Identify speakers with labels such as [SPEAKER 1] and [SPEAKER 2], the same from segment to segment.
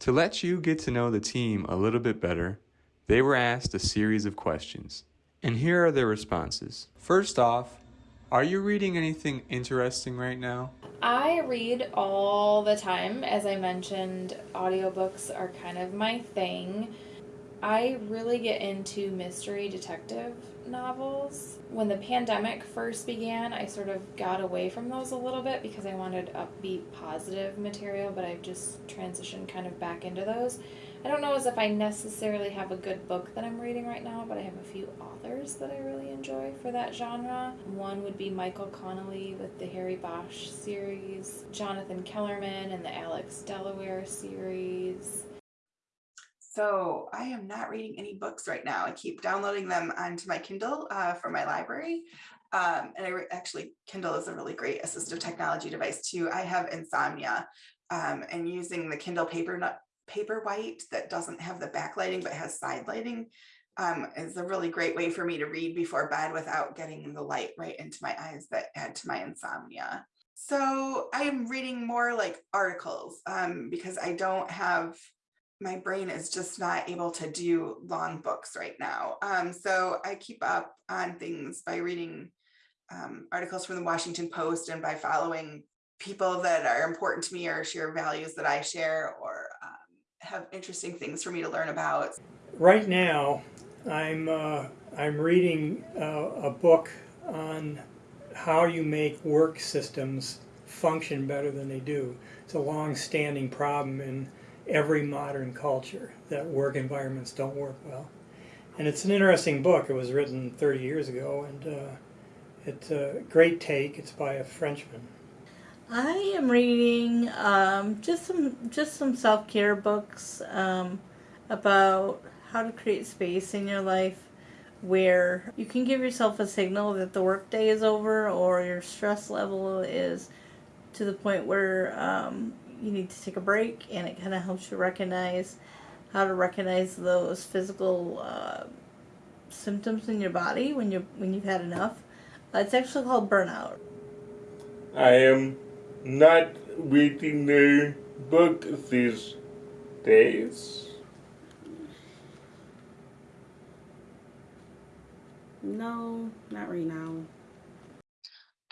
[SPEAKER 1] To let you get to know the team a little bit better, they were asked a series of questions. And here are their responses. First off, are you reading anything interesting right now?
[SPEAKER 2] I read all the time. As I mentioned, audiobooks are kind of my thing. I really get into mystery detective novels. When the pandemic first began, I sort of got away from those a little bit because I wanted upbeat, positive material, but I've just transitioned kind of back into those. I don't know as if I necessarily have a good book that I'm reading right now, but I have a few authors that I really enjoy for that genre. One would be Michael Connelly with the Harry Bosch series, Jonathan Kellerman and the Alex Delaware series.
[SPEAKER 3] So I am not reading any books right now. I keep downloading them onto my Kindle uh, for my library. Um, and I actually, Kindle is a really great assistive technology device too. I have insomnia um, and using the Kindle paper Paperwhite that doesn't have the backlighting but has side lighting um, is a really great way for me to read before bed without getting the light right into my eyes that add to my insomnia. So I am reading more like articles um, because I don't have, my brain is just not able to do long books right now. Um, so I keep up on things by reading um, articles from the Washington Post and by following people that are important to me or share values that I share or have interesting things for me to learn about.
[SPEAKER 4] Right now, I'm uh, I'm reading uh, a book on how you make work systems function better than they do. It's a long-standing problem in every modern culture that work environments don't work well. And it's an interesting book. It was written 30 years ago, and uh, it's a great take. It's by a Frenchman.
[SPEAKER 5] I am reading um, just some just some self care books um, about how to create space in your life where you can give yourself a signal that the workday is over or your stress level is to the point where um, you need to take a break, and it kind of helps you recognize how to recognize those physical uh, symptoms in your body when you when you've had enough. Uh, it's actually called burnout.
[SPEAKER 6] I am not reading the book these days?
[SPEAKER 7] No, not right now.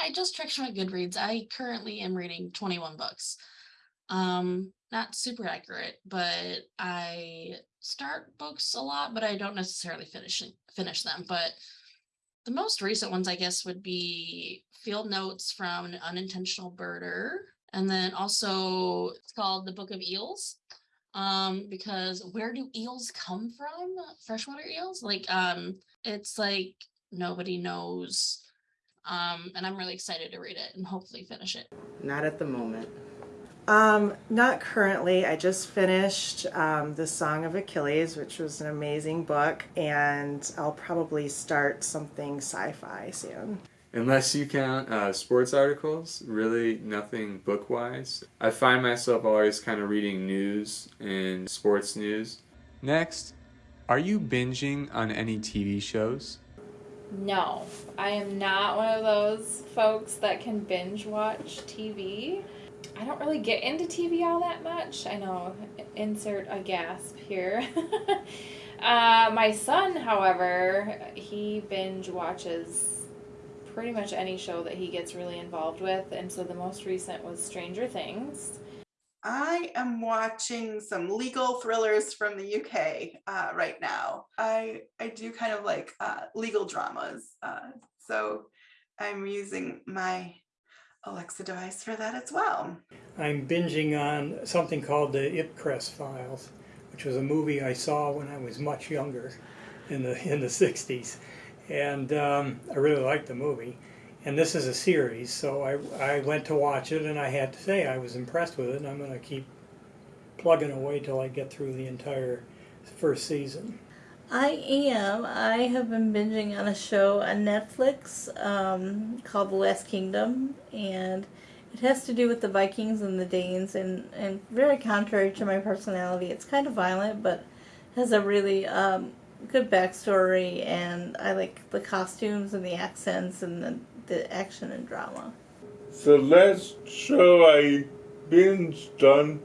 [SPEAKER 8] I just checked my Goodreads. I currently am reading 21 books. Um, not super accurate, but I start books a lot, but I don't necessarily finish finish them. But the most recent ones, I guess, would be field notes from an unintentional birder. And then also it's called the Book of Eels. Um, because where do eels come from? Freshwater eels? Like, um, it's like nobody knows. Um, and I'm really excited to read it and hopefully finish it.
[SPEAKER 7] Not at the moment.
[SPEAKER 9] Um, not currently. I just finished um, The Song of Achilles, which was an amazing book, and I'll probably start something sci-fi soon.
[SPEAKER 1] Unless you count uh, sports articles, really nothing book-wise. I find myself always kind of reading news and sports news. Next, are you binging on any TV shows?
[SPEAKER 2] No, I am not one of those folks that can binge watch TV. I don't really get into TV all that much. I know, insert a gasp here. uh, my son, however, he binge watches pretty much any show that he gets really involved with. And so the most recent was Stranger Things.
[SPEAKER 3] I am watching some legal thrillers from the UK uh, right now. I I do kind of like uh, legal dramas, uh, so I'm using my Alexa device for that as well.
[SPEAKER 4] I'm binging on something called the Ipcress Files, which was a movie I saw when I was much younger in the in the 60s. And um, I really liked the movie. And this is a series, so I, I went to watch it and I had to say I was impressed with it and I'm going to keep plugging away till I get through the entire first season.
[SPEAKER 5] I am. I have been binging on a show on Netflix um, called The Last Kingdom, and it has to do with the Vikings and the Danes, and, and very contrary to my personality. It's kind of violent, but has a really um, good backstory, and I like the costumes and the accents and the, the action and drama.
[SPEAKER 6] The last show I binged on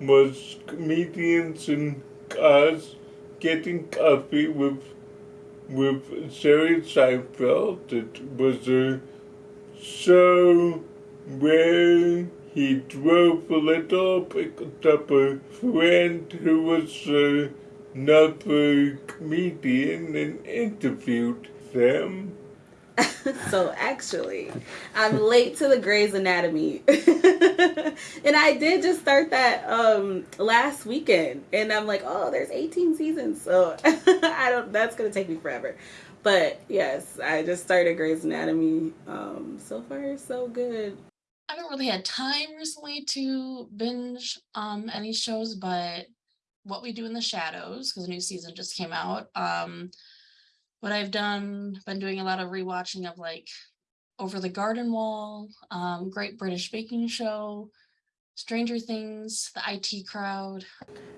[SPEAKER 6] was comedians in cars getting coffee with with Jerry Seinfeld. It was a show where he drove a little, picked up a friend who was another comedian and interviewed them.
[SPEAKER 7] so actually, I'm late to the Grey's Anatomy, and I did just start that um last weekend, and I'm like, oh, there's 18 seasons, so I don't. That's gonna take me forever. But yes, I just started Grey's Anatomy. Um, so far, so good.
[SPEAKER 8] I haven't really had time recently to binge um any shows, but What We Do in the Shadows, because a new season just came out. Um, what I've done, been doing a lot of rewatching of like Over the Garden Wall, um, Great British Baking Show, Stranger Things, The IT Crowd.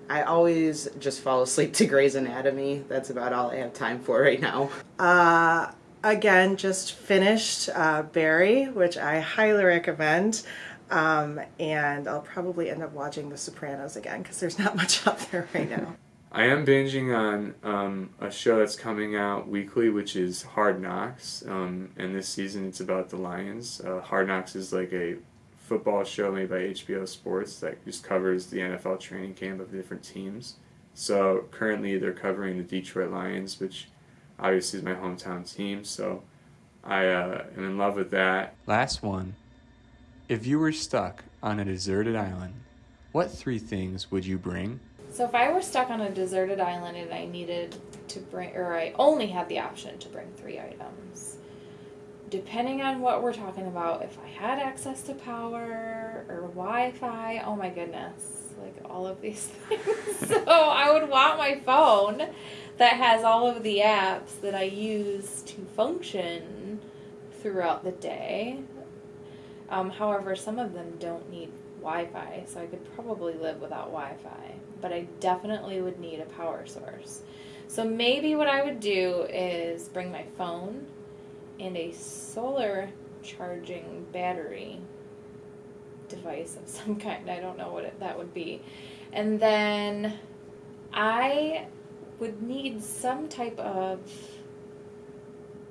[SPEAKER 7] I always just fall asleep to Grey's Anatomy. That's about all I have time for right now.
[SPEAKER 9] Uh, again, just finished uh, Barry, which I highly recommend. Um, and I'll probably end up watching The Sopranos again because there's not much out there right now.
[SPEAKER 1] I am binging on um, a show that's coming out weekly, which is Hard Knocks. Um, and this season it's about the Lions. Uh, Hard Knocks is like a football show made by HBO Sports that just covers the NFL training camp of the different teams. So currently they're covering the Detroit Lions, which obviously is my hometown team. So I uh, am in love with that. Last one. If you were stuck on a deserted island, what three things would you bring?
[SPEAKER 2] So if I were stuck on a deserted island and I needed to bring, or I only had the option to bring three items, depending on what we're talking about, if I had access to power or Wi-Fi, oh my goodness, like all of these things. so I would want my phone that has all of the apps that I use to function throughout the day. Um, however, some of them don't need Wi-Fi, so I could probably live without Wi-Fi but I definitely would need a power source. So maybe what I would do is bring my phone and a solar charging battery device of some kind. I don't know what it, that would be. And then I would need some type of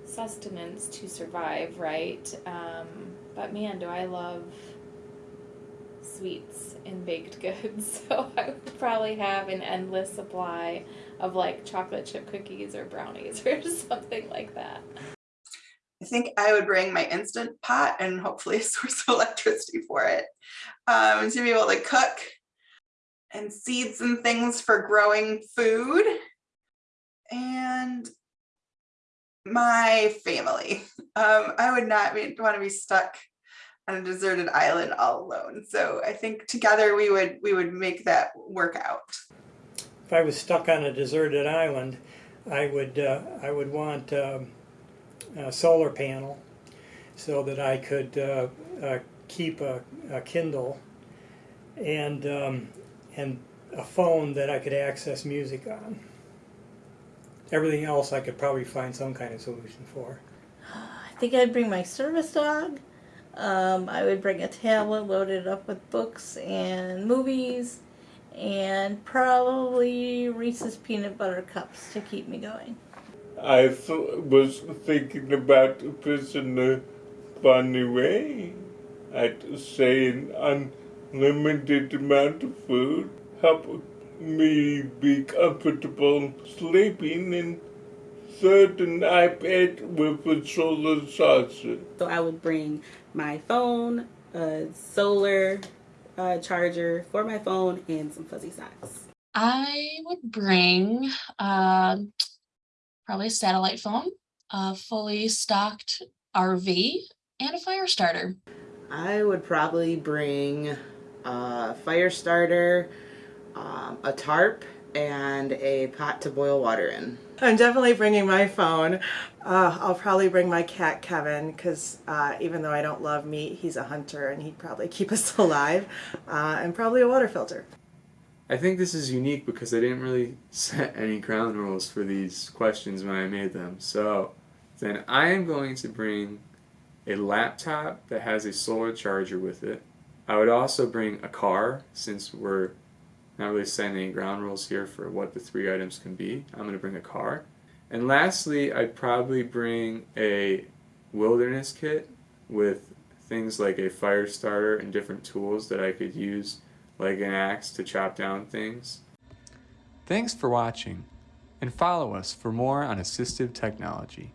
[SPEAKER 2] sustenance to survive, right? Um, but man, do I love sweets and baked goods. So I would probably have an endless supply of like chocolate chip cookies or brownies or something like that.
[SPEAKER 3] I think I would bring my instant pot and hopefully a source of electricity for it um, to be able to cook and seeds and things for growing food and my family. Um, I would not want to be stuck on a deserted island all alone. So I think together we would we would make that work out.
[SPEAKER 4] If I was stuck on a deserted island, I would uh, I would want um, a solar panel so that I could uh, uh, keep a, a, Kindle and um, and a phone that I could access music on. Everything else I could probably find some kind of solution for.
[SPEAKER 5] I think I'd bring my service dog um, I would bring a tablet loaded up with books and movies and probably Reese's peanut butter cups to keep me going.
[SPEAKER 6] I th- was thinking about this in a funny way. I'd say an unlimited amount of food help me be comfortable sleeping and third an iPad with a solar charger.
[SPEAKER 7] So I would bring my phone, a solar uh, charger for my phone, and some fuzzy socks.
[SPEAKER 8] I would bring uh, probably a satellite phone, a fully stocked RV, and a fire starter.
[SPEAKER 7] I would probably bring a fire starter, um, a tarp, and a pot to boil water in.
[SPEAKER 9] I'm definitely bringing my phone. Uh, I'll probably bring my cat Kevin because uh, even though I don't love meat, he's a hunter and he'd probably keep us alive. Uh, and probably a water filter.
[SPEAKER 1] I think this is unique because I didn't really set any ground rules for these questions when I made them. So then I am going to bring a laptop that has a solar charger with it. I would also bring a car since we're Not really setting any ground rules here for what the three items can be. I'm going to bring a car. And lastly, I'd probably bring a wilderness kit with things like a fire starter and different tools that I could use, like an axe to chop down things. Thanks for watching, and follow us for more on assistive technology.